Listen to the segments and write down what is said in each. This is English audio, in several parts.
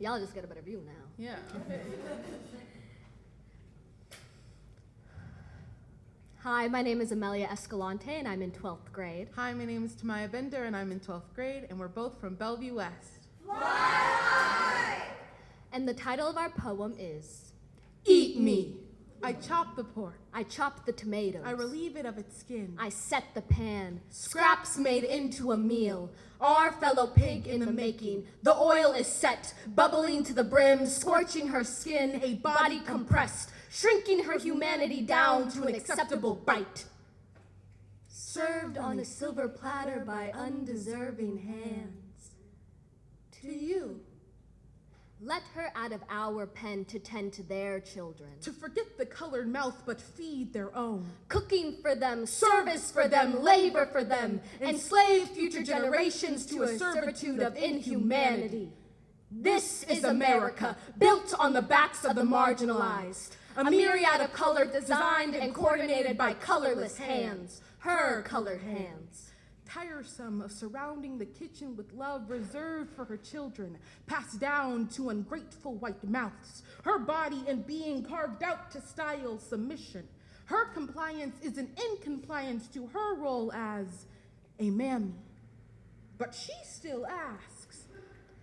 Y'all just get a better view now. Yeah, okay. Hi, my name is Amelia Escalante, and I'm in 12th grade. Hi, my name is Tamaya Bender, and I'm in 12th grade, and we're both from Bellevue West. And the title of our poem is Eat me. I chop the pork. I chop the tomatoes. I relieve it of its skin. I set the pan. Scraps made into a meal. Our fellow pig in the making. The oil is set, bubbling to the brim, scorching her skin, a body compressed, shrinking her humanity down to an acceptable bite. Served on a silver platter by undeserving hands. To you. Let her out of our pen to tend to their children. To forget the colored mouth, but feed their own. Cooking for them, service for them, labor for them, enslave future generations to a servitude of inhumanity. This is America, built on the backs of the marginalized. A myriad of color designed and coordinated by colorless hands, her colored hands. Tiresome of surrounding the kitchen with love reserved for her children, passed down to ungrateful white mouths. Her body and being carved out to style submission. Her compliance is an incompliance to her role as a mammy. But she still asks,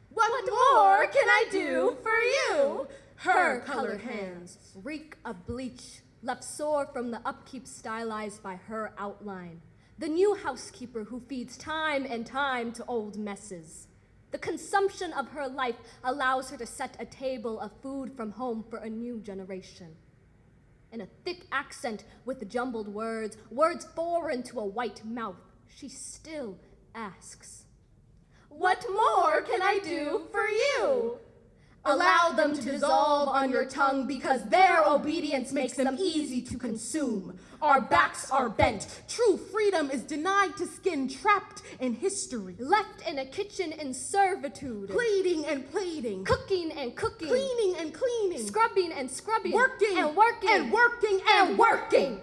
What, What more can I do for you? Her colored hands reek of bleach, left sore from the upkeep stylized by her outline. The new housekeeper who feeds time and time to old messes. The consumption of her life allows her to set a table of food from home for a new generation. In a thick accent with jumbled words, words foreign to a white mouth, she still asks, What more can I do for you? Allow them to dissolve on your tongue because their obedience makes them easy to consume. Our backs are bent, True freedom is denied to skin trapped in history. left in a kitchen in servitude, Pleading and pleading. cooking and cooking, Cleaning and cleaning. scrubbing and scrubbing, Working and working and working and working.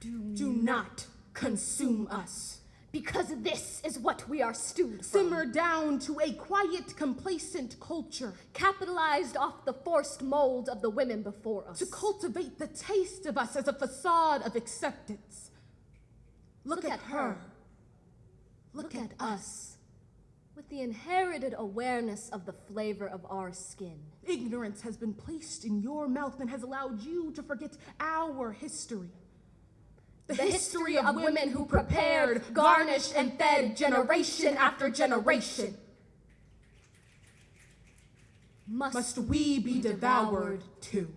Do not consume us. Because this is what we are stewed from. Simmer down to a quiet, complacent culture. capitalized off the forced mold of the women before us. To cultivate the taste of us as a facade of acceptance. Look, at, her. Look at us. With the inherited awareness of the flavor of our skin. Ignorance has been placed in your mouth and has allowed you to forget our history. The history of women who prepared, garnished, and fed generation after generation. Must we be devoured too?